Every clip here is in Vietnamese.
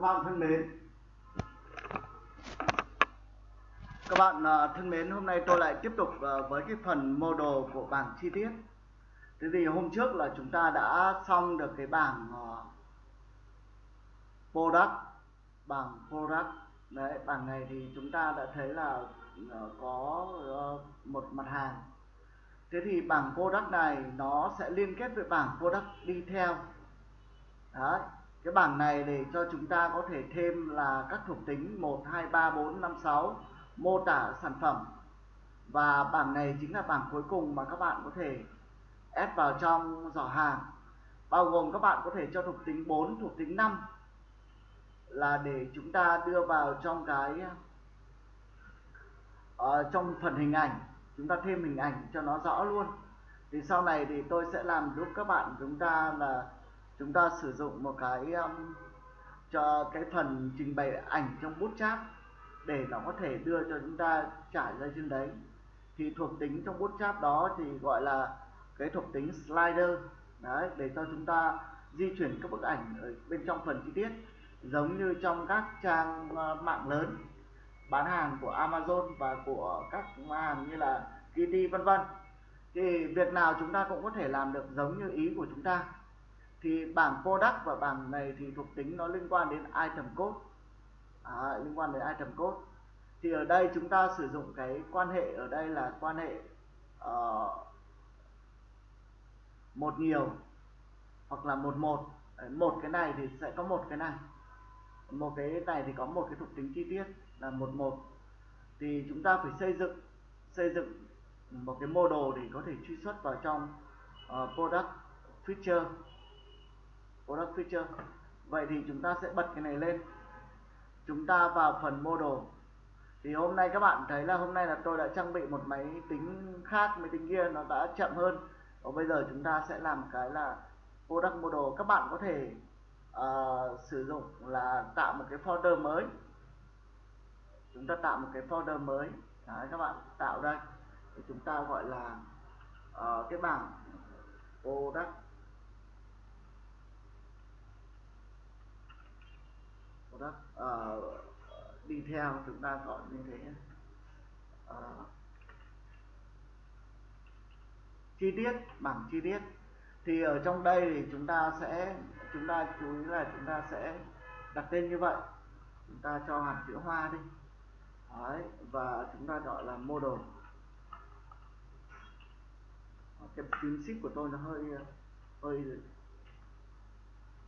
các bạn thân mến. Các bạn à, thân mến hôm nay tôi lại tiếp tục à, với cái phần mô đồ của bảng chi tiết. Thế thì hôm trước là chúng ta đã xong được cái bảng à, product bảng product. Đấy bảng này thì chúng ta đã thấy là à, có một mặt hàng. Thế thì bảng product này nó sẽ liên kết với bảng product đi theo. Đấy cái bảng này để cho chúng ta có thể thêm là các thuộc tính 1 2 3 4 5 6 mô tả sản phẩm. Và bảng này chính là bảng cuối cùng mà các bạn có thể ép vào trong giỏ hàng. Bao gồm các bạn có thể cho thuộc tính 4 thuộc tính 5 là để chúng ta đưa vào trong cái uh, trong phần hình ảnh. Chúng ta thêm hình ảnh cho nó rõ luôn. Thì sau này thì tôi sẽ làm giúp các bạn chúng ta là chúng ta sử dụng một cái um, cho cái phần trình bày ảnh trong bút chát để nó có thể đưa cho chúng ta trải ra trên đấy. Thì thuộc tính trong bút chát đó thì gọi là cái thuộc tính slider. Đấy để cho chúng ta di chuyển các bức ảnh ở bên trong phần chi tiết giống như trong các trang uh, mạng lớn bán hàng của Amazon và của các hàng như là Kitty vân vân. Thì việc nào chúng ta cũng có thể làm được giống như ý của chúng ta thì bảng product và bảng này thì thuộc tính nó liên quan đến item code. À, liên quan đến item code. Thì ở đây chúng ta sử dụng cái quan hệ ở đây là quan hệ uh, một nhiều hoặc là một một. Một cái này thì sẽ có một cái này. Một cái này thì có một cái thuộc tính chi tiết là một một. Thì chúng ta phải xây dựng xây dựng một cái model để có thể truy xuất vào trong uh, product feature product feature vậy thì chúng ta sẽ bật cái này lên. Chúng ta vào phần model thì hôm nay các bạn thấy là hôm nay là tôi đã trang bị một máy tính khác máy tính kia nó đã chậm hơn. Và bây giờ chúng ta sẽ làm cái là product model các bạn có thể uh, sử dụng là tạo một cái folder mới. Chúng ta tạo một cái folder mới. Đấy, các bạn tạo đây thì chúng ta gọi là uh, cái bảng product product uh, ờ, đi theo chúng ta gọi như thế. Uh, chi tiết bảng chi tiết. Thì ở trong đây thì chúng ta sẽ chúng ta chú ý là chúng ta sẽ đặt tên như vậy. Chúng ta cho hạt chữ hoa đi. Đấy, và chúng ta gọi là model. Ờ, cái phím ship của tôi nó hơi hơi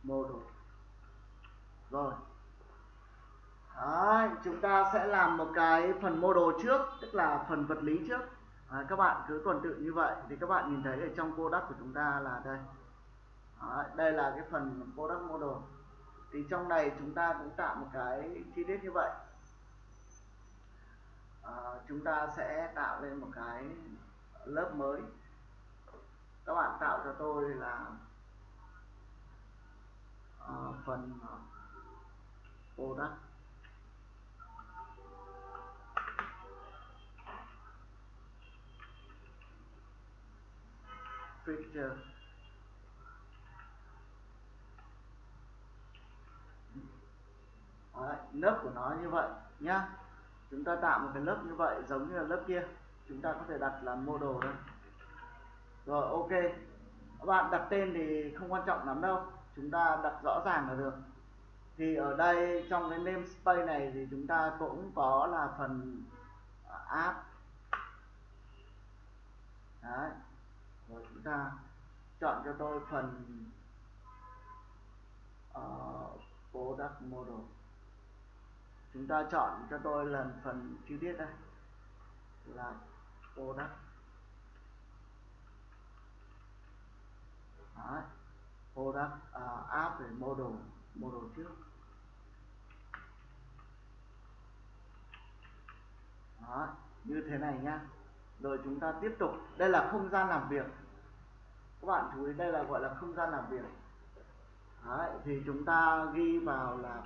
model. Rồi. Đấy, chúng ta sẽ làm một cái phần model trước tức là phần vật lý trước. Đấy, các bạn cứ tuần tự như vậy thì các bạn nhìn thấy ở trong product của chúng ta là đây. Đấy, đây là cái phần product model thì trong này chúng ta cũng tạo một cái chi tiết như vậy. À, chúng ta sẽ tạo lên một cái lớp mới. Các bạn tạo cho tôi là uh, phần product. Picture Đấy, lớp của nó như vậy nhá. Chúng ta tạo một cái lớp như vậy giống như là lớp kia. Chúng ta có thể đặt là model đây rồi ok. Các bạn đặt tên thì không quan trọng lắm đâu. Chúng ta đặt rõ ràng là được. Thì ở đây trong cái namespace này thì chúng ta cũng có là phần à, app. Đấy rồi chúng ta chọn cho tôi phần uh, product model chúng ta chọn cho tôi lần phần chi tiết đây là product Đấy. product uh, app về model model trước. Đó, như thế này nhá. Rồi chúng ta tiếp tục. Đây là không gian làm việc các bạn chú ý đây là gọi là không gian làm việc. Đấy, thì chúng ta ghi vào là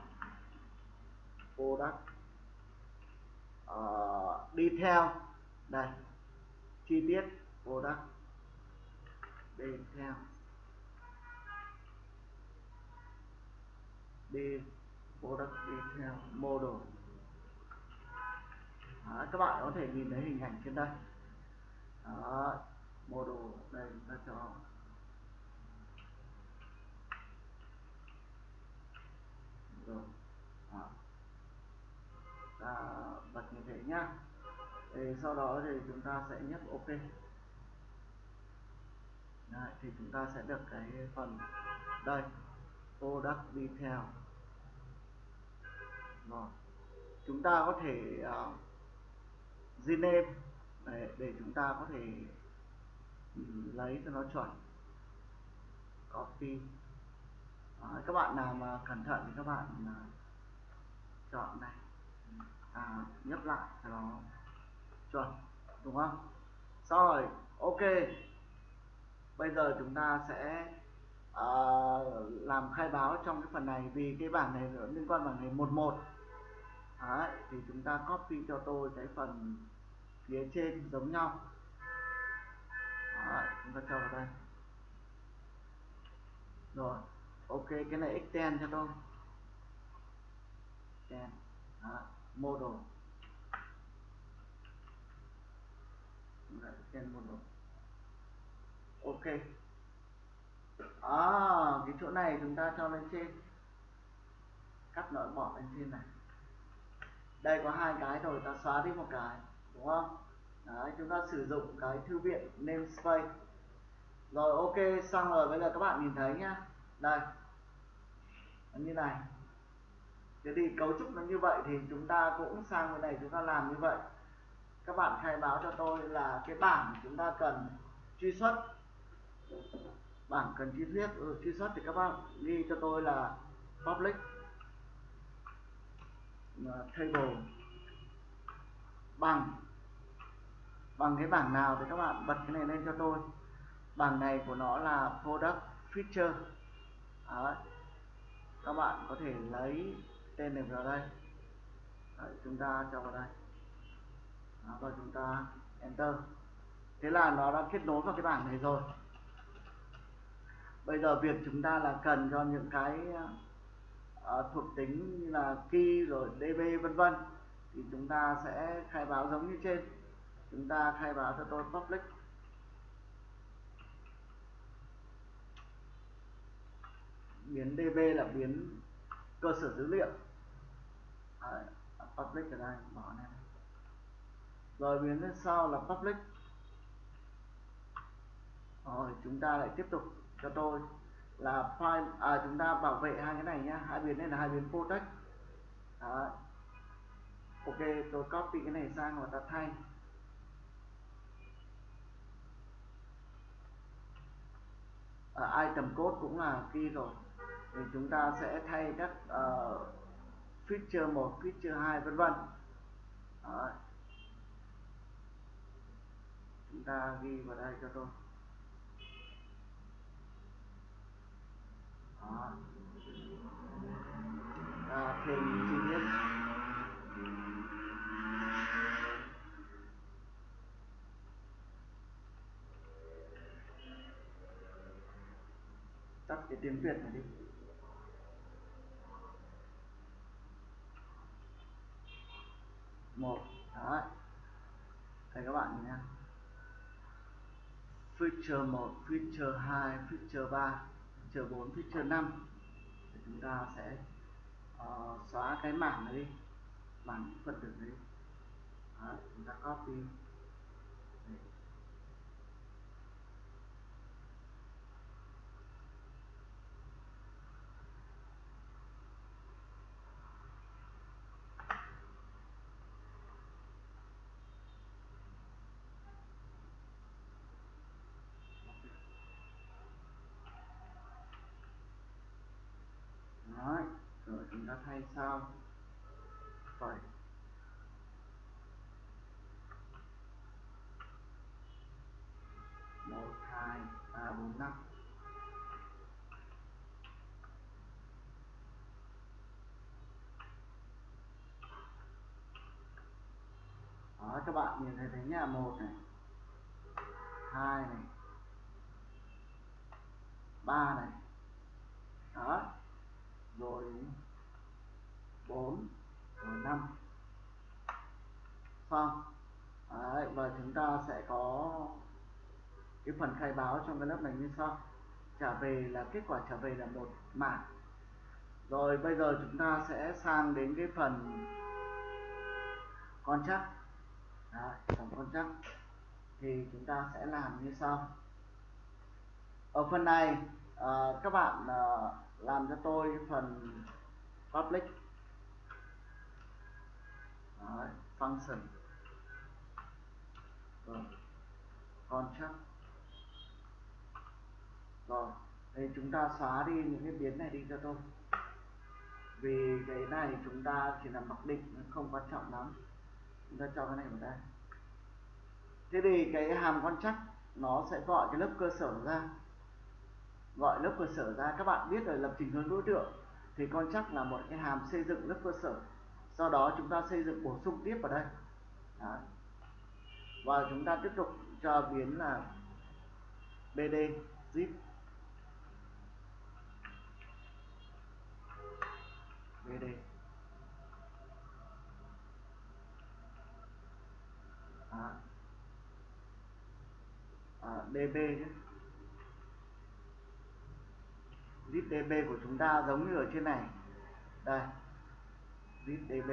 product. Uh, đi theo. Đây chi tiết product. Đi theo. Đi product theo model. Đó, các bạn có thể nhìn thấy hình ảnh trên đây. Đó, model đây chúng ta cho rồi. Đó. ta bật như thế nhá. Thì sau đó thì chúng ta sẽ nhấp ok. Đấy, thì chúng ta sẽ được cái phần đây. Product detail rồi. Chúng ta có thể uh, rename để, để chúng ta có thể lấy cho nó chuẩn. Copy. Đấy, các bạn nào mà cẩn thận thì các bạn à, chọn này. À, nhấp lại cho nó chuẩn đúng không? Sau rồi ok. Bây giờ chúng ta sẽ uh, làm khai báo trong cái phần này vì cái bảng này liên quan bảng này một một. Đấy, thì chúng ta copy cho tôi cái phần phía trên giống nhau. Đấy, chúng ta cho vào đây. Rồi ok cái này extend cho tôi. Extend. Đấy, model. Đấy, extend model. Ok. À cái chỗ này chúng ta cho lên trên. Cắt loại bỏ lên trên này. Đây có hai cái rồi ta xóa đi một cái đúng không? Đấy, chúng ta sử dụng cái thư viện namespace. Rồi ok xong rồi bây giờ các bạn nhìn thấy nhá. Đây như này. Thế thì cấu trúc nó như vậy thì chúng ta cũng sang bên này chúng ta làm như vậy. Các bạn khai báo cho tôi là cái bảng chúng ta cần truy xuất. Bảng cần chi tiết ừ, truy xuất thì các bạn ghi cho tôi là public table. Bằng bằng cái bảng nào thì các bạn bật cái này lên cho tôi. Bảng này của nó là product feature. Đấy. các bạn có thể lấy tên này vào đây. Đấy, chúng ta cho vào đây. Đó, và chúng ta enter. Thế là nó đã kết nối vào cái bảng này rồi. Bây giờ việc chúng ta là cần cho những cái uh, thuộc tính như là key rồi db vân vân thì chúng ta sẽ khai báo giống như trên chúng ta khai báo cho tôi public. Biến db là biến cơ sở dữ liệu. À, public ở đây bỏ này. Rồi biến lên sau là public. Rồi chúng ta lại tiếp tục cho tôi là file à chúng ta bảo vệ hai cái này nhá. Hai biến này là hai biến protect. Đấy. ok tôi copy cái này sang và ta thay. Ở item code cũng là key rồi. Thì chúng ta sẽ thay các uh, feature 1, feature 2 vân vân. Chúng ta ghi vào đây cho tôi. Đó. À, thì cái tiếng Việt này đi. Một đó đây các bạn nhé feature 1, feature 2, feature 3, feature 4, feature 5 thì chúng ta sẽ uh, xóa cái mảng này đi. Mảng phần tử đấy. Đó, chúng ta copy đấy. Đấy, rồi ta thay sao? Phải. Một, hai, ba, bốn, năm. Đó, các bạn nhìn thấy thấy nhà một này, hai này, ba này. Đó. Rồi 4 và 5 xong. Đấy, và chúng ta sẽ có cái phần khai báo trong cái lớp này như sau. Trả về là kết quả trả về là một mảng. Rồi bây giờ chúng ta sẽ sang đến cái phần con chắc. Phần con chắc. Thì chúng ta sẽ làm như sau. Ở phần này uh, các bạn uh, làm cho tôi phần public. Đấy, function. Vâng. Rồi contract rồi thì chúng ta xóa đi những cái biến này đi cho tôi. Vì cái này chúng ta chỉ là mặc định không quan trọng lắm. Chúng ta cho cái này vào đây. Thế thì cái hàm contract chắc nó sẽ gọi cái lớp cơ sở ra. Gọi lớp cơ sở ra. Các bạn biết rồi lập trình hướng đối tượng thì con chắc là một cái hàm xây dựng lớp cơ sở sau đó chúng ta xây dựng bổ sung tiếp vào đây. Đấy. và chúng ta tiếp tục cho biến là bd zip. Bd à, à, db zip db của chúng ta giống như ở trên này. Đây zip db.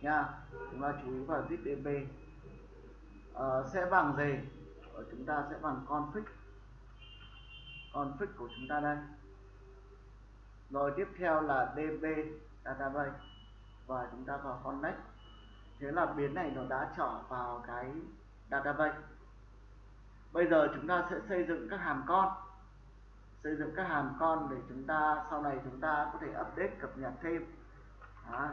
Nha, chúng ta chú ý vào zip db. Ờ, sẽ bằng gì? Ở chúng ta sẽ bằng config. Config của chúng ta đây. Rồi tiếp theo là db database. Và chúng ta vào connect. Thế là biến này nó đã trở vào cái database. Bây giờ chúng ta sẽ xây dựng các hàm con. Xây dựng các hàm con để chúng ta, sau này chúng ta có thể update, cập nhật thêm. Đó.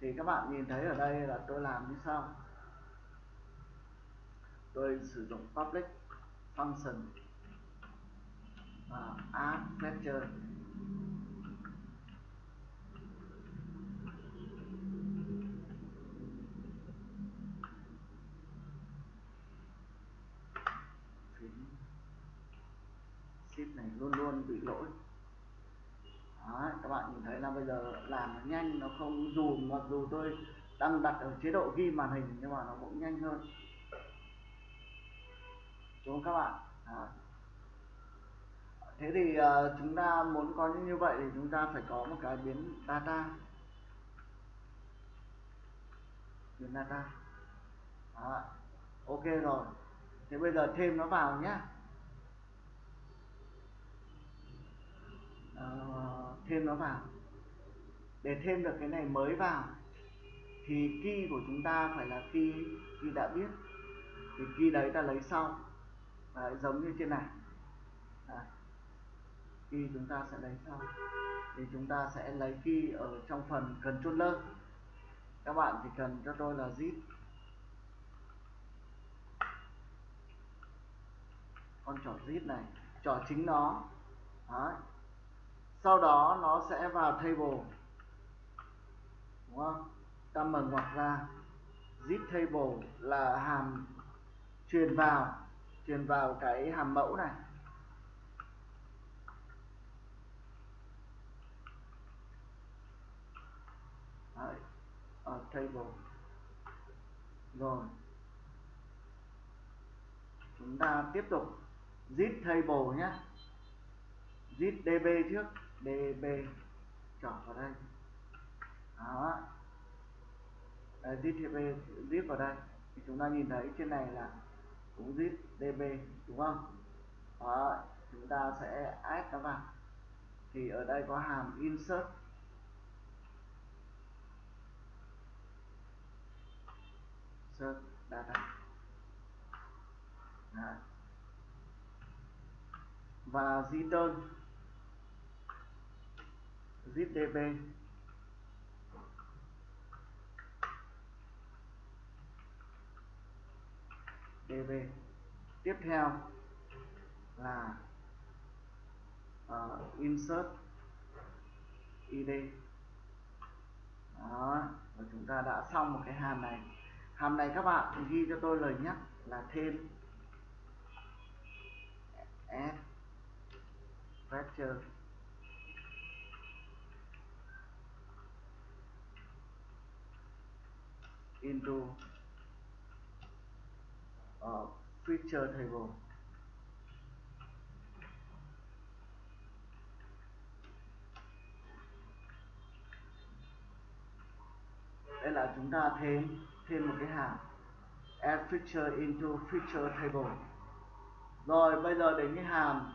thì các bạn nhìn thấy ở đây là tôi làm như sau. Tôi sử dụng public function và add lecture ship này luôn luôn bị lỗi. Các bạn nhìn thấy là bây giờ làm nó nhanh nó không dù mặc dù tôi đang đặt ở chế độ ghi màn hình nhưng mà nó cũng nhanh hơn. Đúng không các bạn? Đó. thế thì uh, chúng ta muốn có như vậy thì chúng ta phải có một cái biến data. Biến data. Đó. ok rồi. Thế bây giờ thêm nó vào nhé uh, thêm nó vào. Để thêm được cái này mới vào thì key của chúng ta phải là key key đã biết. Thì key đấy ta lấy sau. Đấy, giống như trên này. Đấy. key chúng ta sẽ lấy sau. Thì chúng ta sẽ lấy key ở trong phần controller. Các bạn chỉ cần cho tôi là zip. Con trỏ zip này trỏ chính nó. Đấy sau đó nó sẽ vào table. Đúng không? Ta mở ngoặc ra. Zip table là hàm truyền vào truyền vào cái hàm mẫu này. Đấy, ở table. Rồi. Chúng ta tiếp tục. Zip table nhé. Zip db trước db chọn vào đây. Đó. Đấy, zip db zip vào đây. Thì chúng ta nhìn thấy trên này là cũng zip db đúng không? Đó chúng ta sẽ add nó vào. Thì ở đây có hàm insert. Insert data. Đấy. và return zip db db tiếp theo là uh, insert id đó và chúng ta đã xong một cái hàm này. Hàm này các bạn ghi cho tôi lời nhắc là thêm S vector. Into uh, feature table. Đây là chúng ta thêm thêm một cái hàm. Add feature into feature table. Rồi bây giờ đến cái hàm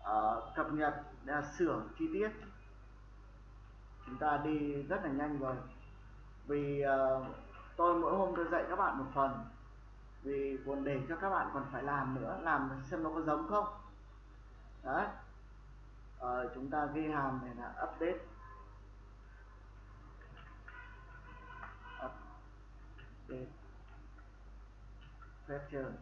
uh, cập nhật là sửa chi tiết. Chúng ta đi rất là nhanh rồi. Vì uh, tôi mỗi hôm tôi dạy các bạn một phần. Vì còn để cho các bạn còn phải làm nữa làm xem nó có giống không. Đấy. Ờ, chúng ta ghi hàm này là update. Update. Feature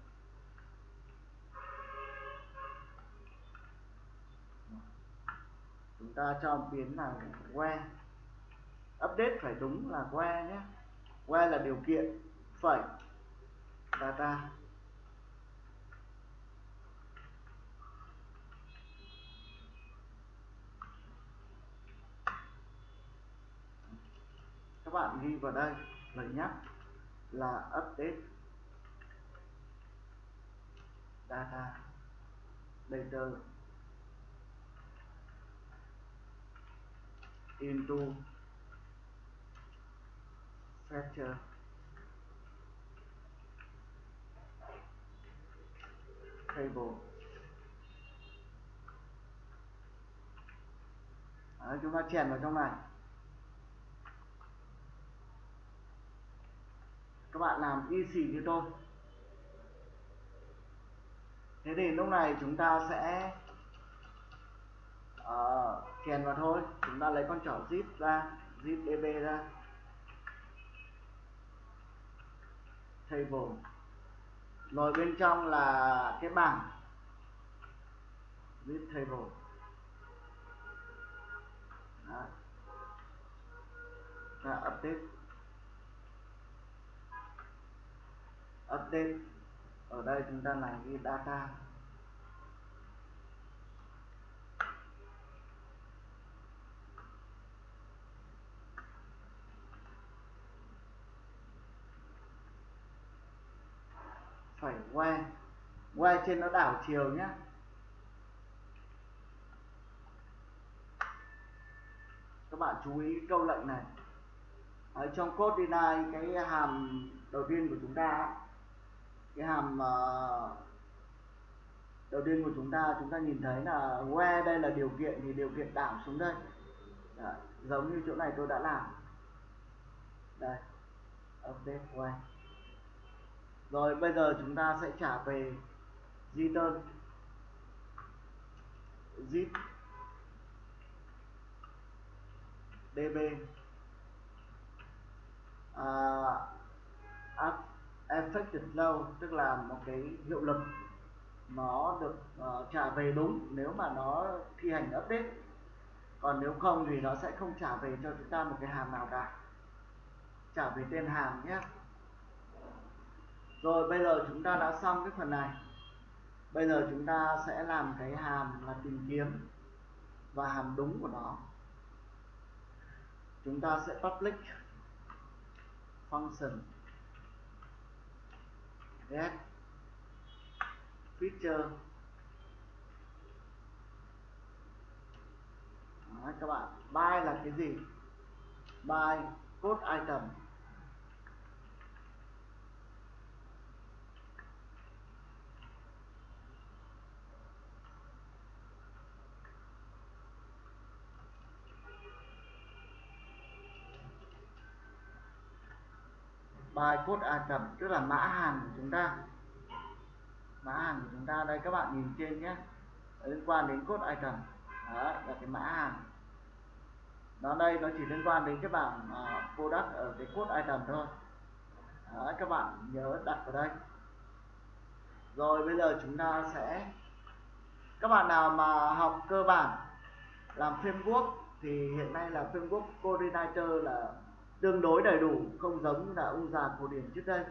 chúng ta cho biến là where update phải đúng là where nhé where là điều kiện phẩy data các bạn ghi vào đây lời nhắc là update data data into factor table. Đấy, chúng ta chèn vào trong này. Các bạn làm y xì như tôi. Thế thì lúc này chúng ta sẽ uh, chèn vào thôi. Chúng ta lấy con trỏ zip ra zip db ra. Table rồi bên trong là cái bảng. Zip table Đó. Update. Update. Ở đây chúng ta làm cái data. Phải quay quay trên nó đảo chiều nhé các bạn chú ý câu lệnh này. Ở trong code deny cái hàm đầu tiên của chúng ta cái hàm uh, đầu tiên của chúng ta chúng ta nhìn thấy là where đây là điều kiện thì điều kiện đảo xuống đây. Đó, giống như chỗ này tôi đã làm. Đây update where rồi bây giờ chúng ta sẽ trả về return zip db uh, à, à, affected low tức là một cái hiệu lực nó được uh, trả về đúng nếu mà nó thi hành update. Còn nếu không thì nó sẽ không trả về cho chúng ta một cái hàm nào cả. Trả về tên hàm nhé rồi bây giờ chúng ta đã xong cái phần này. Bây giờ chúng ta sẽ làm cái hàm là tìm kiếm và hàm đúng của nó. Chúng ta sẽ public function. Get feature. Đó, các bạn. Buy là cái gì? Buy code item. Bài Ai Cập tức là mã hàng của chúng ta. Mã hàng của chúng ta đây các bạn nhìn trên nhé. Liên quan đến code Cập. Đó là cái mã hàng nó đây nó chỉ liên quan đến cái bảng à, uh, product ở cái code item thôi. Đó, các bạn nhớ đặt vào đây. Rồi bây giờ chúng ta sẽ các bạn nào mà học cơ bản làm framework thì hiện nay là framework coordinator là tương đối đầy đủ không giống như là ông già cổ điển trước đây.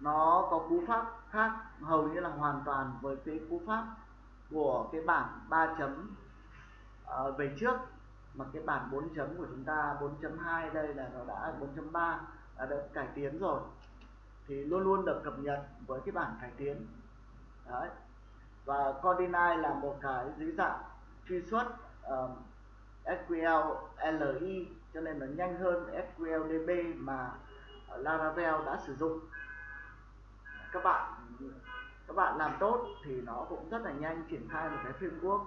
Nó có cú pháp khác hầu như là hoàn toàn với cái cú pháp của cái bảng 3 chấm uh, về trước. Mà cái bảng 4 chấm của chúng ta 4.2 đây là nó đã 4.3 đã được cải tiến rồi. Thì luôn luôn được cập nhật với cái bản cải tiến. Đấy. Và Cordinai là một cái dưới dạng truy xuất ờ, um, SQL LI cho nên là nhanh hơn SQL DB mà Laravel đã sử dụng. Các bạn các bạn làm tốt thì nó cũng rất là nhanh triển khai một cái framework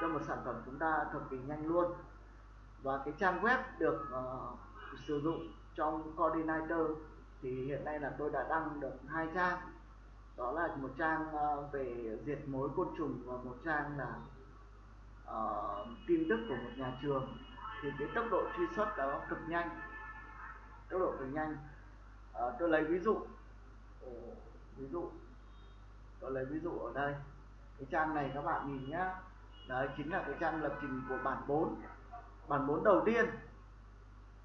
cho một sản phẩm chúng ta cực kỳ nhanh luôn. Và cái trang web được uh, sử dụng trong coordinator thì hiện nay là tôi đã đăng được hai trang. Đó là một trang uh, về diệt mối côn trùng và một trang là uh, tin tức của một nhà trường thì cái tốc độ truy xuất đó cực nhanh. Tốc độ cực nhanh. À, tôi lấy ví dụ ờ, ví dụ tôi lấy ví dụ ở đây. Cái trang này các bạn nhìn nhá. Đấy chính là cái trang lập trình của bản 4 bản 4 đầu tiên.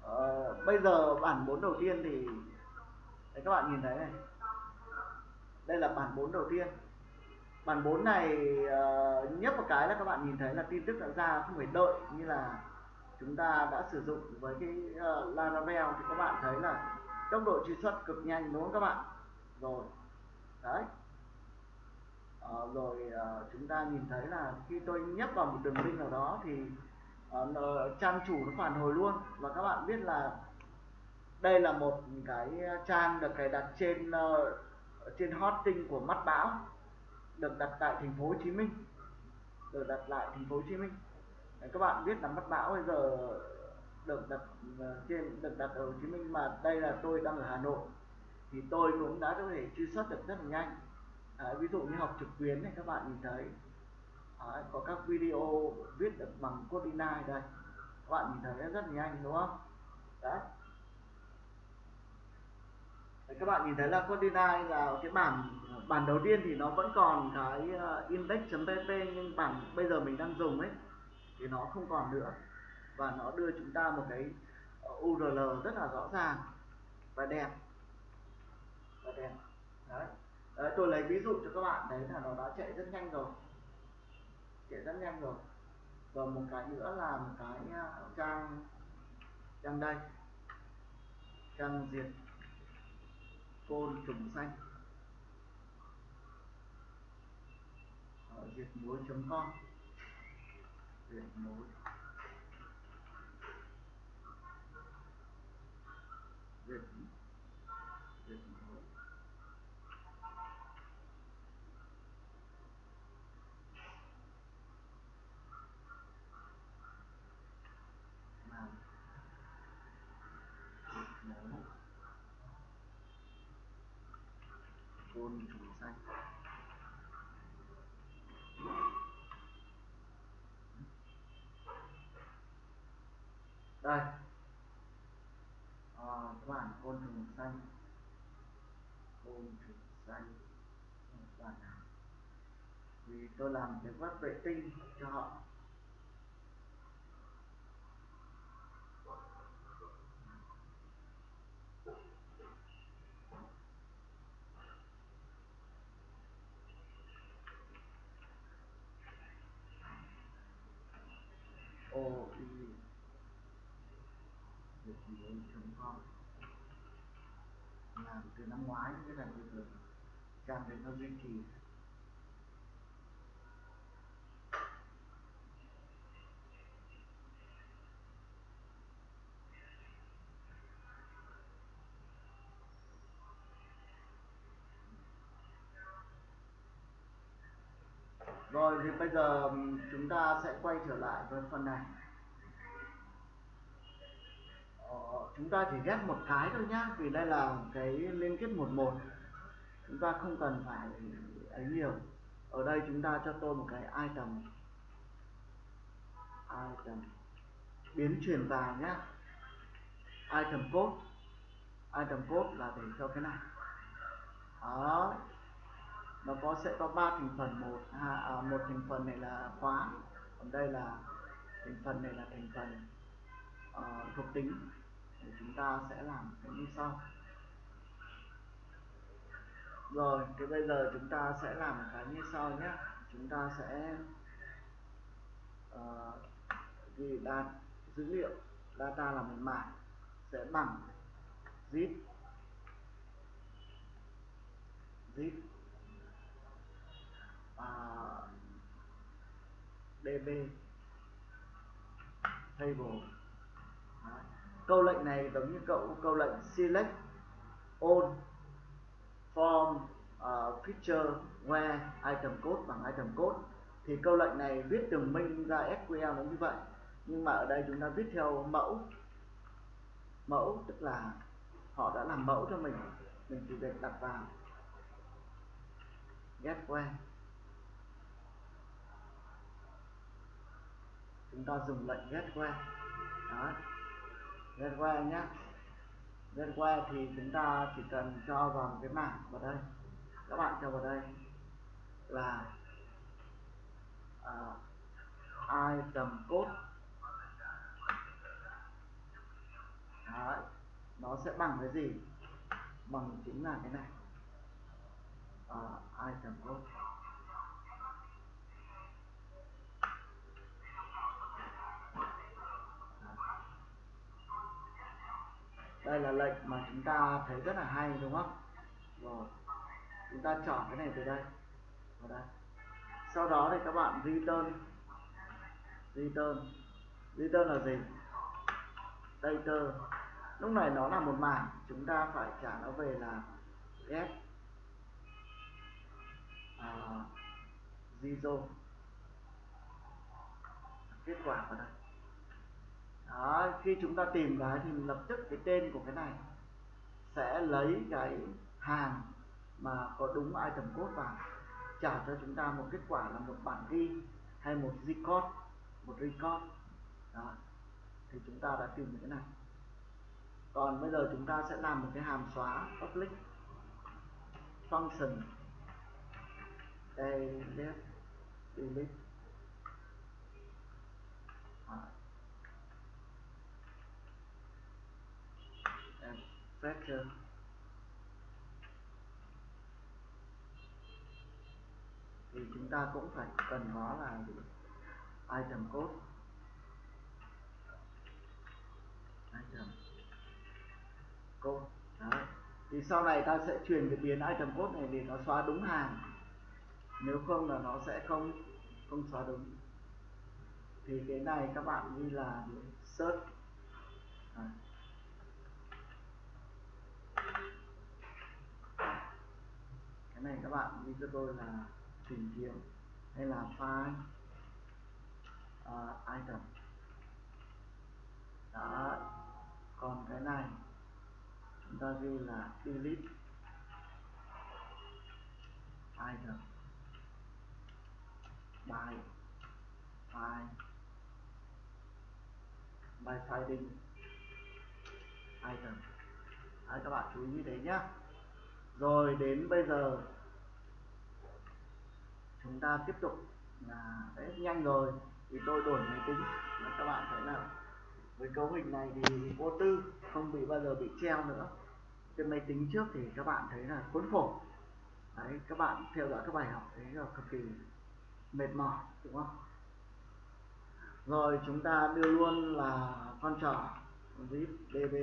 À, bây giờ bản 4 đầu tiên thì đấy các bạn nhìn thấy này. Đây là bản 4 đầu tiên. Bản 4 này uh, nhấp một cái là các bạn nhìn thấy là tin tức đã ra không phải đợi như là chúng ta đã sử dụng với cái uh, Laravel thì các bạn thấy là tốc độ truy xuất cực nhanh đúng không các bạn? Rồi đấy. Uh, rồi uh, chúng ta nhìn thấy là khi tôi nhấp vào một đường link nào đó thì uh, trang chủ nó phản hồi luôn. Và các bạn biết là đây là một cái trang được cài đặt trên uh, trên hosting của mắt bão được đặt tại thành phố Hồ Chí Minh. Được đặt lại thành phố Hồ Chí Minh các bạn biết là mất bão bây giờ được đặt ờ, trên được đặt ở Hồ Chí Minh mà đây là tôi đang ở Hà Nội. Thì tôi cũng đã có thể truy xuất được rất là nhanh. À, ví dụ như học trực tuyến này các bạn nhìn thấy. À, có các video viết được bằng code 9 đây. Các bạn nhìn thấy rất là nhanh đúng không? Đấy. Đấy, các bạn nhìn thấy là code 9 là cái bản bản đầu tiên thì nó vẫn còn cái ờ, index.pp nhưng bản bây giờ mình đang dùng ấy thì nó không còn nữa. Và nó đưa chúng ta một cái ờ, URL rất là rõ ràng và đẹp. Và đẹp. Đấy. Đấy, tôi lấy ví dụ cho các bạn đấy là nó đã chạy rất nhanh rồi. Chạy rất nhanh rồi. Và một cái nữa là một cái ờ, trang trang đây. Trang diệt côn trùng xanh. Ờ, diệt múa com diệt muối diệt diệt muối côn trùng xanh đây. À, các bạn côn trùng xanh. Côn trùng xanh. Các bạn nào? Vì tôi làm cái vắt vệ tinh cho họ. Con làm từ năm ngoái cái là bây giờ càng để nó duy trì rồi thì bây giờ chúng ta sẽ quay trở lại với phần này. Ờ, chúng ta chỉ ghép một cái thôi nhá vì đây là cái liên kết một một. Chúng ta không cần phải ấy nhiều. Ở đây chúng ta cho tôi một cái item. Item. Biến chuyển vào nhá. Item code. Item code là để cho cái này. Đó. Nó có sẽ có ba thành phần một à, một thành phần này là khóa. Còn đây là thành phần này là thành phần uh, thuộc tính thì chúng ta sẽ làm cái như sau. Rồi thì bây giờ chúng ta sẽ làm cái như sau nhé. Chúng ta sẽ uh, ghi data dữ liệu data là một mảng sẽ bằng zip. Zip. À, uh, db table câu lệnh này giống như cậu câu lệnh select all form uh, feature where item code bằng item code. Thì câu lệnh này viết từng minh ra SQL nó như vậy. Nhưng mà ở đây chúng ta viết theo mẫu. Mẫu tức là họ đã làm mẫu cho mình. Mình chỉ việc đặt vào get where. Chúng ta dùng lệnh get where. Đó get where nhé get where thì chúng ta chỉ cần cho vào một cái mảng vào đây. Các bạn cho vào đây là uh, item code. Đấy. nó sẽ bằng cái gì? Bằng chính là cái này. Uh, item code. Đây là lệnh mà chúng ta thấy rất là hay đúng không? Rồi chúng ta chọn cái này từ đây. Vào đây. Sau đó thì các bạn return. Return. Return là gì? Data lúc này nó là một mảng chúng ta phải trả nó về là get. Uh, zero. Kết quả vào đây đó, khi chúng ta tìm cái thì lập tức cái tên của cái này sẽ lấy cái hàng mà có đúng item code vào trả cho chúng ta một kết quả là một bản ghi hay một record một record. Đó thì chúng ta đã tìm được cái này. Còn bây giờ chúng ta sẽ làm một cái hàm xóa public function. Delete delete. Fracture thì chúng ta cũng phải cần nó là item code. Item code, Đấy. thì sau này ta sẽ truyền cái biến item code này để nó xóa đúng hàng. Nếu không là nó sẽ không không xóa đúng. Thì cái này các bạn như là search Đấy. cái này các bạn như cho tôi là tìm kiếm hay là find uh, item. Đó còn cái này chúng ta ghi là delete item. By find by finding item. Đấy, các bạn chú ý như thế nhé rồi đến bây giờ chúng ta tiếp tục là đấy nhanh rồi. Thì tôi đổi máy tính và các bạn thấy là với cấu hình này thì vô tư, không bị bao giờ bị treo nữa. Trên máy tính trước thì các bạn thấy là khốn khổ đấy, các bạn theo dõi các bài học thấy là cực kỳ mệt mỏi, đúng không? Rồi, chúng ta đưa luôn là con trỏ zip db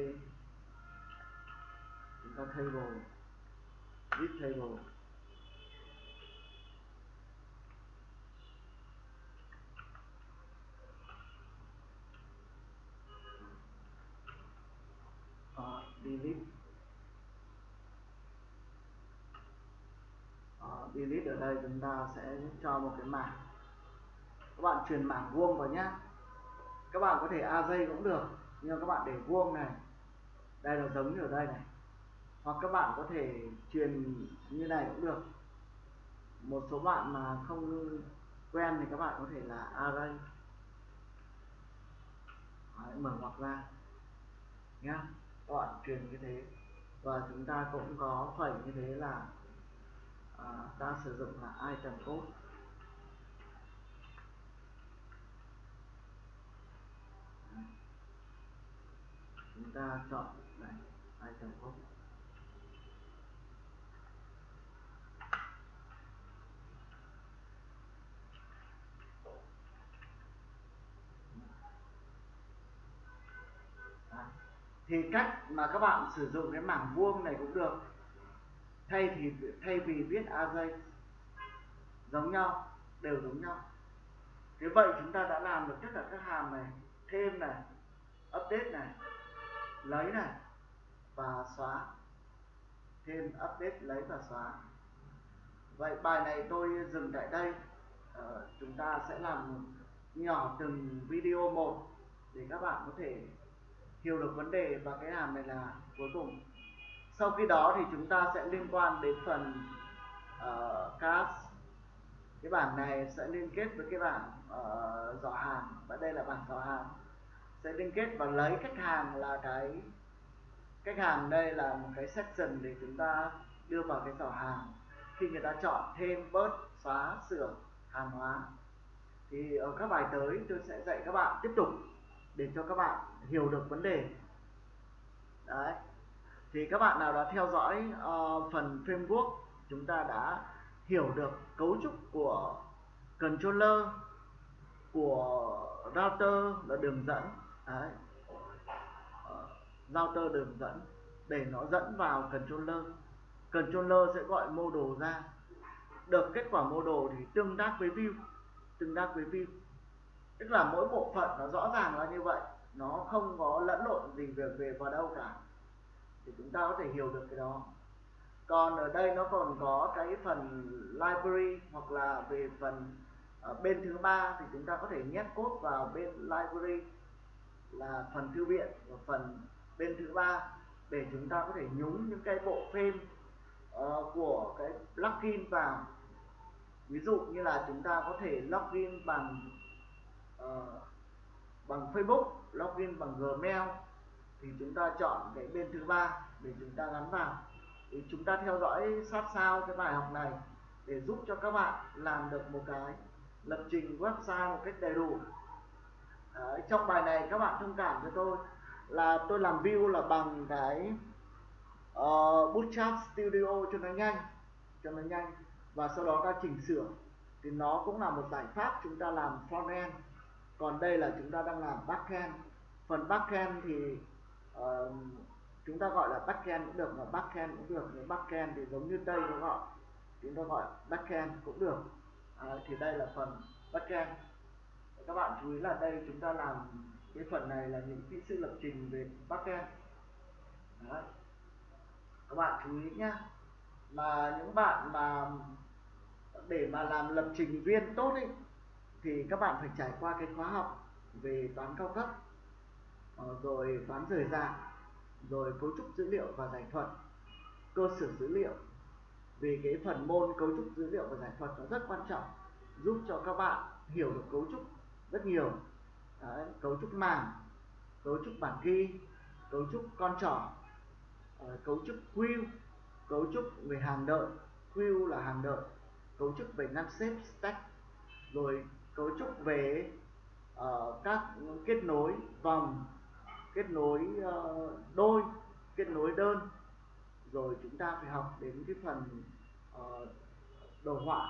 chúng ta table. Zip table uh, delete uh, delete ở đây chúng ta sẽ cho một cái mảng. Các bạn truyền mảng vuông vào nhé các bạn có thể AJ cũng được nhưng các bạn để vuông này đây là giống như ở đây này. Hoặc các bạn có thể truyền như này cũng được. Một số bạn mà không quen thì các bạn có thể là array Đấy, mở ngoặc ra. Nhá các bạn truyền như thế. Và chúng ta cũng có phẩy như thế là à, ta sử dụng là item code. Chúng ta chọn này item code. Thì cách mà các bạn sử dụng cái mảng vuông này cũng được thay thì thay vì viết array giống nhau đều giống nhau. Thế vậy chúng ta đã làm được tất cả các hàm này thêm này update này lấy này và xóa. Thêm update lấy và xóa. Vậy bài này tôi dừng tại đây. Ờ, chúng ta sẽ làm nhỏ từng video một để các bạn có thể hiểu được vấn đề và cái hàm này là cuối cùng sau khi đó thì chúng ta sẽ liên quan đến phần uh, cast. Cái bảng này sẽ liên kết với cái bảng ờ, uh, dò hàng. Và đây là bảng dò hàng. Sẽ liên kết và lấy khách hàng là cái khách hàng đây là một cái section để chúng ta đưa vào cái giỏ hàng. Khi người ta chọn thêm bớt xóa sửa hàng hóa. Thì ở các bài tới tôi sẽ dạy các bạn tiếp tục để cho các bạn hiểu được vấn đề. Đấy thì các bạn nào đã theo dõi uh, phần framework chúng ta đã hiểu được cấu trúc của controller của router là đường dẫn. Đấy. Ờ, router đường dẫn để nó dẫn vào controller. Controller sẽ gọi model ra. Được kết quả model thì tương tác với view tương tác với view. Tức là mỗi bộ phận nó rõ ràng là như vậy nó không có lẫn lộn gì về về vào đâu cả thì chúng ta có thể hiểu được cái đó. Còn ở đây nó còn có cái phần library hoặc là về phần ở bên thứ ba thì chúng ta có thể nhét code vào bên library là phần thư viện và phần bên thứ ba để chúng ta có thể nhúng những cái bộ phim uh, của cái plugin vào. Ví dụ như là chúng ta có thể login bằng uh, bằng Facebook login bằng Gmail thì chúng ta chọn cái bên thứ ba để chúng ta gắn vào. Thì chúng ta theo dõi sát sao cái bài học này để giúp cho các bạn làm được một cái lập trình website một cách đầy đủ. Đấy, trong bài này các bạn thông cảm cho tôi là tôi làm view là bằng cái uh, Bootstrap Studio cho nó nhanh cho nó nhanh và sau đó ta chỉnh sửa. Thì nó cũng là một giải pháp chúng ta làm front end. Còn đây là chúng ta đang làm backend phần backend thì chúng ta gọi là backend cũng được mà backend cũng được. Nhưng backend thì giống như tây nó gọi chúng ta gọi backend cũng được. À, thì đây là phần backend các bạn chú ý là đây chúng ta làm cái phần này là những kỹ sư lập trình về backend Đấy. các bạn chú ý nhá mà những bạn mà để mà làm lập trình viên tốt ấy thì các bạn phải trải qua cái khóa học về toán cao cấp rồi toán rời rạc rồi cấu trúc dữ liệu và giải thuật cơ sở dữ liệu vì cái phần môn cấu trúc dữ liệu và giải thuật nó rất quan trọng giúp cho các bạn hiểu được cấu trúc rất nhiều Đấy, cấu trúc màng cấu trúc bản ghi cấu trúc con trỏ cấu trúc queue cấu trúc về hàng đợi queue là hàng đợi cấu trúc về ngăn xếp stack rồi cấu trúc về uh, các kết nối vòng kết nối ờ, đôi kết nối đơn. Rồi chúng ta phải học đến cái phần ờ, đồ họa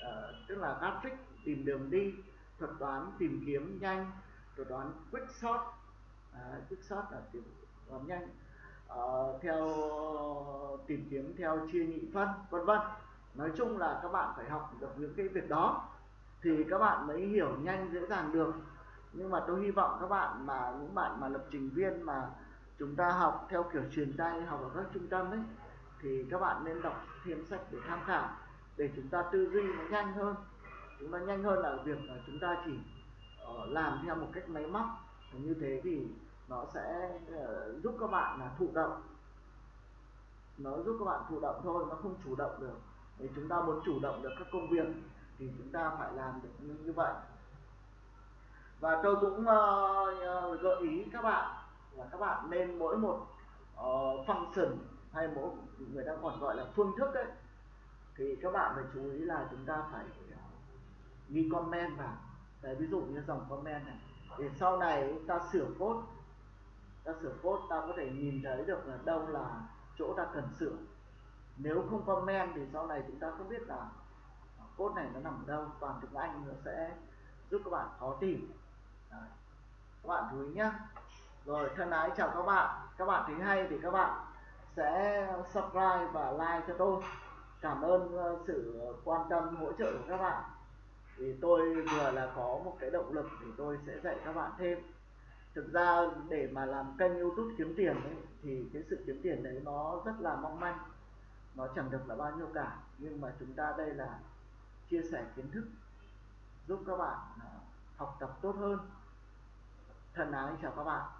ờ, tức là graphic tìm đường đi thuật toán tìm kiếm nhanh thuật toán quick sort, uh, quick sort là tìm toán nhanh. Theo tìm kiếm theo chia nhị phân vân vân. Nói chung là các bạn phải học được những cái việc đó thì các bạn mới hiểu nhanh dễ dàng được nhưng mà tôi hy vọng các bạn mà, những bạn mà lập trình viên mà chúng ta học theo kiểu truyền tay học ở các trung tâm ấy, thì các bạn nên đọc thêm sách để tham khảo, để chúng ta tư duy nó nhanh hơn. Chúng ta nhanh hơn là việc là chúng ta chỉ ờ, làm theo một cách máy móc. Như thế thì nó sẽ ờ, giúp các bạn là thụ động. Nó giúp các bạn thụ động thôi, nó không chủ động được. Thì chúng ta muốn chủ động được các công việc thì chúng ta phải làm được như vậy và tôi cũng uh, gợi ý các bạn là các bạn nên mỗi một uh, function hay mỗi người ta còn gọi là phương thức ấy thì các bạn phải chú ý là chúng ta phải ờ, ghi comment vào. Đấy, ví dụ như dòng comment này. Để sau này ta sửa code ta sửa code ta có thể nhìn thấy được là đâu là chỗ ta cần sửa. Nếu không comment thì sau này chúng ta không biết là code này nó nằm ở đâu toàn tiếng Anh nó sẽ giúp các bạn khó tìm. Đấy. các bạn chú ý nhé rồi thân ái chào các bạn. Các bạn thấy hay thì các bạn sẽ subscribe và like cho tôi. Cảm ơn ờ, sự quan tâm hỗ trợ của các bạn. Thì tôi vừa là có một cái động lực để tôi sẽ dạy các bạn thêm. Thực ra để mà làm kênh youtube kiếm tiền ấy, thì cái sự kiếm tiền đấy nó rất là mong manh. Nó chẳng được là bao nhiêu cả. Nhưng mà chúng ta đây là chia sẻ kiến thức giúp các bạn ờ, học tập tốt hơn thân ái chào các bạn